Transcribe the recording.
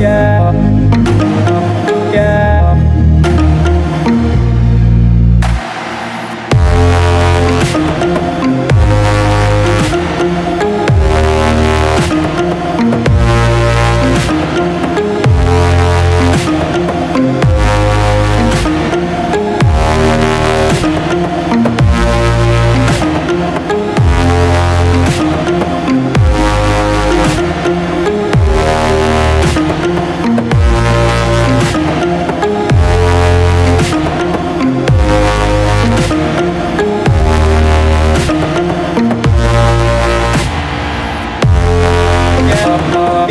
yeah